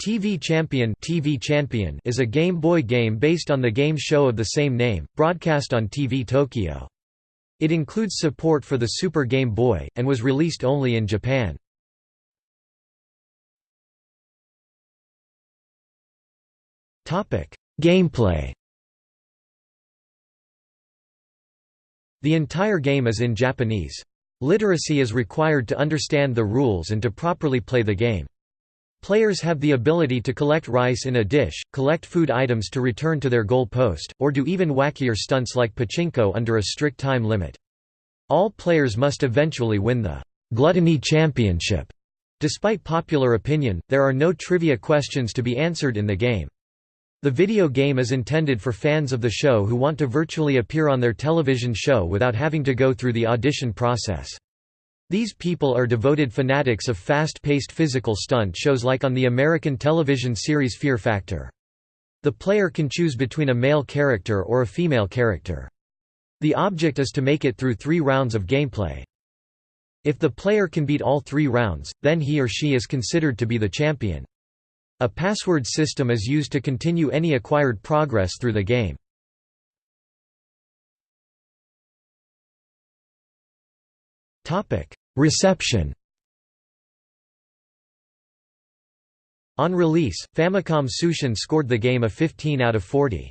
TV Champion TV Champion is a Game Boy game based on the game show of the same name, broadcast on TV Tokyo. It includes support for the Super Game Boy, and was released only in Japan. Gameplay The entire game is in Japanese. Literacy is required to understand the rules and to properly play the game. Players have the ability to collect rice in a dish, collect food items to return to their goal post, or do even wackier stunts like pachinko under a strict time limit. All players must eventually win the Gluttony Championship. Despite popular opinion, there are no trivia questions to be answered in the game. The video game is intended for fans of the show who want to virtually appear on their television show without having to go through the audition process. These people are devoted fanatics of fast-paced physical stunt shows like on the American television series Fear Factor. The player can choose between a male character or a female character. The object is to make it through three rounds of gameplay. If the player can beat all three rounds, then he or she is considered to be the champion. A password system is used to continue any acquired progress through the game. Topic: Reception On release, Famicom Tsushin scored the game a 15 out of 40.